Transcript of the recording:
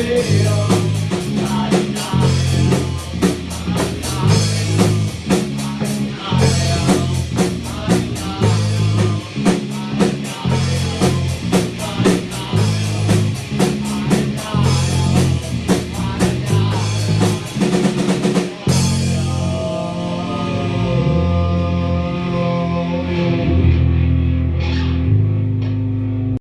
Yeah.